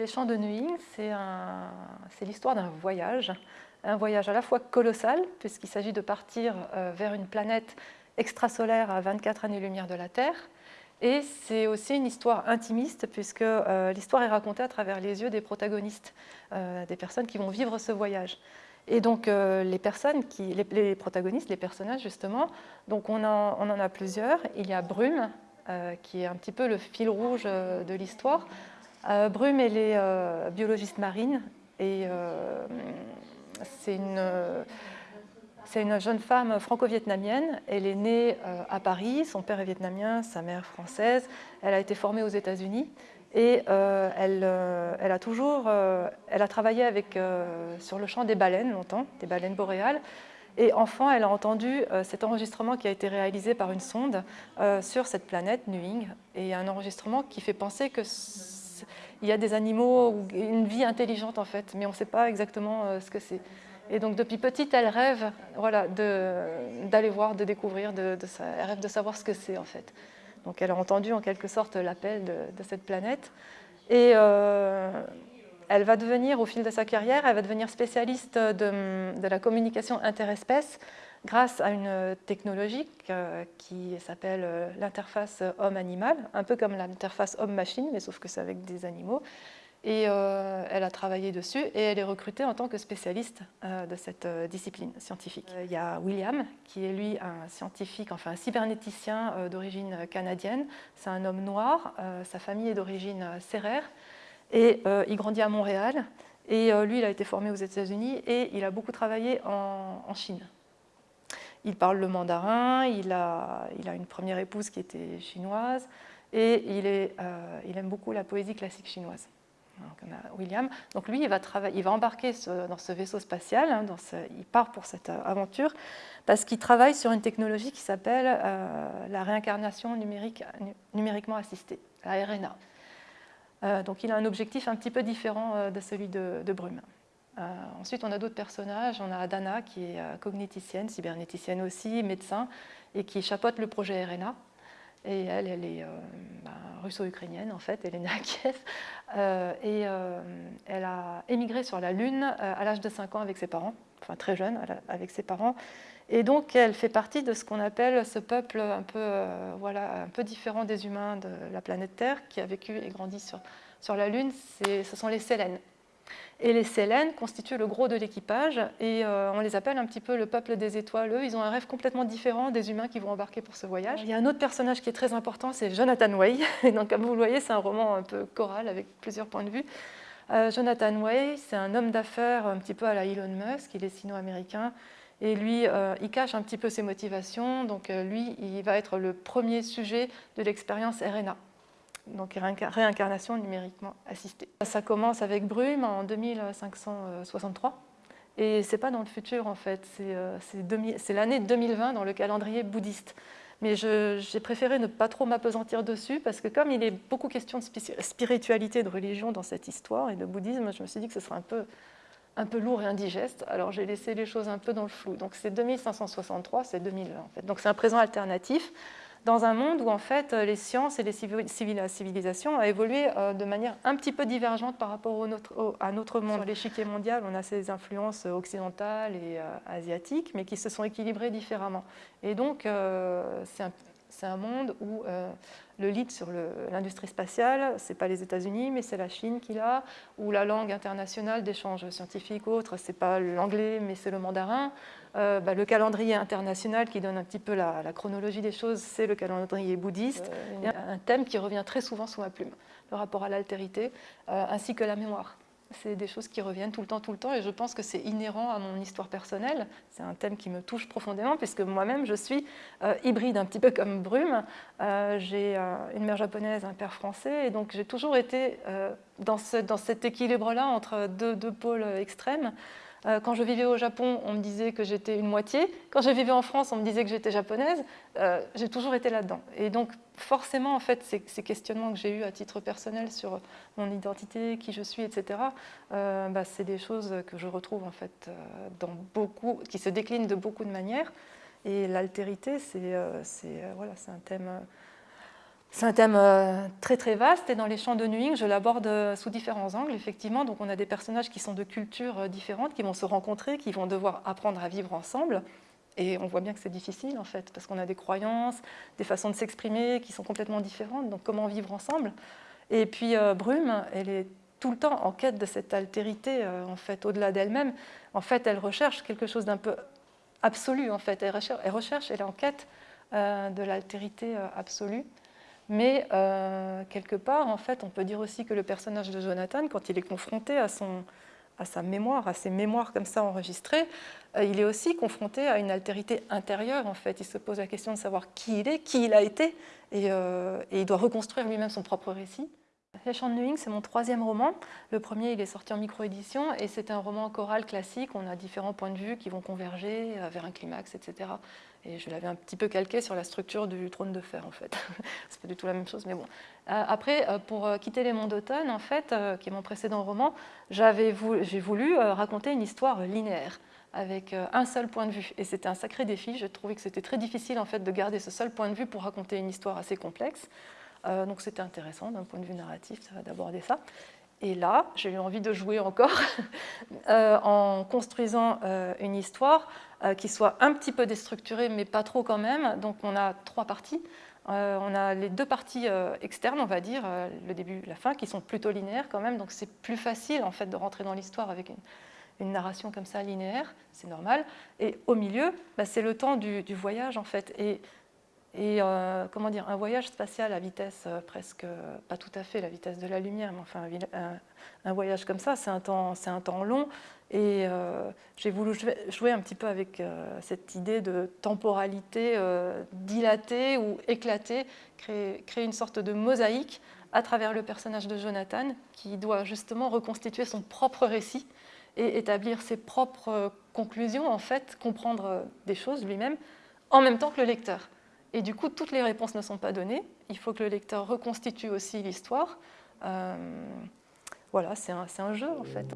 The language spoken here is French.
les champs de Nuing, c'est l'histoire d'un voyage, un voyage à la fois colossal, puisqu'il s'agit de partir euh, vers une planète extrasolaire à 24 années-lumière de la Terre, et c'est aussi une histoire intimiste, puisque euh, l'histoire est racontée à travers les yeux des protagonistes, euh, des personnes qui vont vivre ce voyage. Et donc les personnes, les, protagonistes, les personnages justement, donc on en a plusieurs. Il y a Brume, qui est un petit peu le fil rouge de l'histoire. Brume, elle est biologiste marine et c'est une, une, jeune femme franco-vietnamienne. Elle est née euh, à Paris, son père est vietnamien, sa mère française. Elle a été formée aux États-Unis et euh, elle, euh, elle, a toujours elle a travaillé avec, sur le champ des baleines longtemps, des baleines boréales. Et enfant, elle a entendu cet enregistrement qui a été réalisé par une sonde sur cette planète, Nuing, et un enregistrement qui fait penser que il y a des animaux, une vie intelligente en fait, mais on ne sait pas exactement euh, ce que c'est. Et donc depuis petite, elle rêve voilà, d'aller voir, de découvrir, de, elle rêve de savoir ce que c'est en fait. Donc elle a entendu en quelque sorte l'appel de, cette planète. Et euh, elle va devenir, au fil de sa carrière, elle va devenir spécialiste de, de la communication interespèces grâce à une technologie euh, qui s'appelle euh, l'interface homme-animal, un peu comme l'interface homme-machine, mais sauf que c'est avec des animaux. Et euh, elle a travaillé dessus et elle est recrutée en tant que spécialiste de cette discipline scientifique. Il y a William, qui est lui un scientifique, enfin un cybernéticien d'origine canadienne. C'est un homme noir, sa famille est d'origine serrère et il grandit à Montréal. Et lui, il a été formé aux États-Unis et il a beaucoup travaillé en Chine. Il parle le mandarin, il a, une première épouse qui était chinoise et euh, il aime beaucoup la poésie classique chinoise. Donc, on a William. Donc lui, il va, embarquer dans ce vaisseau spatial, hein, il part pour cette euh, aventure, parce qu'il travaille sur une technologie qui s'appelle euh, la réincarnation numérique, numériquement assistée, la RNA. donc il a un objectif un petit peu différent de celui de, de Brume. Euh, ensuite, on a d'autres personnages. On a Dana, qui est euh, cogniticienne, cybernéticienne aussi, médecin, et qui chapeaute le projet RNA. Et elle, est euh, ben, russo-ukrainienne en fait, elle est née à Kiev. et elle a émigré sur la Lune à l'âge de 5 ans avec ses parents, enfin très jeune avec ses parents. Et donc elle fait partie de ce qu'on appelle ce peuple un peu, voilà, un peu différent des humains de la planète Terre, qui a vécu et grandi sur, sur la Lune, ce sont les Sélènes. Et les Sélènes constituent le gros de l'équipage et euh, on les appelle un petit peu le peuple des étoiles. Eux, ils ont un rêve complètement différent des humains qui vont embarquer pour ce voyage. Il y a un autre personnage qui est très important, c'est Jonathan Way. Et donc, comme vous le voyez, c'est un roman un peu choral avec plusieurs points de vue. Euh, Jonathan Way, c'est un homme d'affaires un petit peu à la Elon Musk, il est sino-américain. Et lui, euh, il cache un petit peu ses motivations. Donc lui, il va être le premier sujet de l'expérience RNA donc réincarnation numériquement assistée. Ça commence avec Brume en 2563 et c'est pas dans le futur en fait, c'est euh, l'année 2020 dans le calendrier bouddhiste. Mais j'ai préféré ne pas trop m'apesantir dessus parce que comme il est beaucoup question de spiritualité, de religion dans cette histoire et de bouddhisme, je me suis dit que ce serait un peu, un peu lourd et indigeste, alors j'ai laissé les choses un peu dans le flou. Donc c'est 2563, c'est 2020 en fait. Donc c'est un présent alternatif dans un monde où en fait les sciences et les civilisations ont évolué euh, de manière un petit peu divergente par rapport à notre monde. Sur l'échiquier mondial, on a ces influences occidentales et euh, asiatiques, mais qui se sont équilibrées différemment. Et donc, euh, c'est un, monde où le lead sur l'industrie spatiale, ce n'est pas les États-Unis, mais c'est la Chine qui l'a, où la langue internationale d'échange scientifique ou autre, ce n'est pas l'anglais, mais c'est le mandarin. Euh, bah, le calendrier international qui donne un petit peu la, chronologie des choses, c'est le calendrier bouddhiste. Il y a un thème qui revient très souvent sous ma plume, le rapport à l'altérité, euh, ainsi que la mémoire. C'est des choses qui reviennent tout le temps, tout le temps, et je pense que c'est inhérent à mon histoire personnelle. C'est un thème qui me touche profondément, puisque moi-même, je suis euh, hybride, un petit peu comme Brume. j'ai une mère japonaise, un père français, et donc j'ai toujours été dans, dans, cet équilibre-là entre deux, deux pôles extrêmes. Euh, quand je vivais au Japon, on me disait que j'étais une moitié. Quand je vivais en France, on me disait que j'étais japonaise. Euh, j'ai toujours été là-dedans. Et donc, forcément, en fait, ces, questionnements que j'ai eus à titre personnel sur mon identité, qui je suis, etc., euh, bah, c'est des choses que je retrouve, en fait, dans beaucoup, qui se déclinent de beaucoup de manières. Et l'altérité, c'est voilà, un thème C'est un thème euh, très très vaste et dans les chants de Nuing, je l'aborde euh, sous différents angles, effectivement. Donc on a des personnages qui sont de cultures euh, différentes, qui vont se rencontrer, qui vont devoir apprendre à vivre ensemble. Et on voit bien que c'est difficile en fait, parce qu'on a des croyances, des façons de s'exprimer qui sont complètement différentes. Donc comment vivre ensemble? Et puis Brume, elle est tout le temps en quête de cette altérité, en fait, au-delà d'elle-même. En fait, elle recherche quelque chose d'un peu absolu, en fait. Elle recherche, elle, recherche, elle est en quête de l'altérité absolue. Mais euh, quelque part, en fait, on peut dire aussi que le personnage de Jonathan, quand il est confronté à, son, à sa mémoire, à ses mémoires comme ça enregistrées, euh, il est aussi confronté à une altérité intérieure, en fait. Il se pose la question de savoir qui il est, qui il a été, et, euh, et il doit reconstruire lui-même son propre récit. Chants de Nuing, c'est mon troisième roman. Le premier, il est sorti en micro-édition et c'est un roman choral classique. On a différents points de vue qui vont converger vers un climax, etc. Et je l'avais un petit peu calqué sur la structure du trône de fer, en fait. c'est pas du tout la même chose, mais bon. Euh, après, euh, pour euh, quitter les monts d'automne, en fait, qui est mon précédent roman, j'ai voulu, raconter une histoire linéaire avec un seul point de vue. Et c'était un sacré défi. Je trouvais que c'était très difficile en fait de garder ce seul point de vue pour raconter une histoire assez complexe. Donc c'était intéressant d'un point de vue narratif d'aborder ça. Et là, j'ai eu envie de jouer encore en construisant une histoire euh, qui soit un petit peu déstructuré, mais pas trop quand même. Donc on a trois parties. Euh, on a les deux parties euh, externes, on va dire, le début et la fin, qui sont plutôt linéaires quand même. Donc c'est plus facile en fait de rentrer dans l'histoire avec une, narration comme ça linéaire, c'est normal. Et au milieu, bah, c'est le temps du, voyage en fait. Et comment dire, un voyage spatial à vitesse presque, pas tout à fait la vitesse de la lumière, mais enfin un, voyage comme ça, c'est un, temps, un temps long. Et euh, j'ai voulu jouer un petit peu avec euh, cette idée de temporalité euh, dilatée ou éclatée, créer, une sorte de mosaïque à travers le personnage de Jonathan, qui doit justement reconstituer son propre récit et établir ses propres conclusions, en fait, comprendre des choses lui-même, en même temps que le lecteur. Et du coup, toutes les réponses ne sont pas données. Il faut que le lecteur reconstitue aussi l'histoire. voilà, c'est un, un jeu, en fait.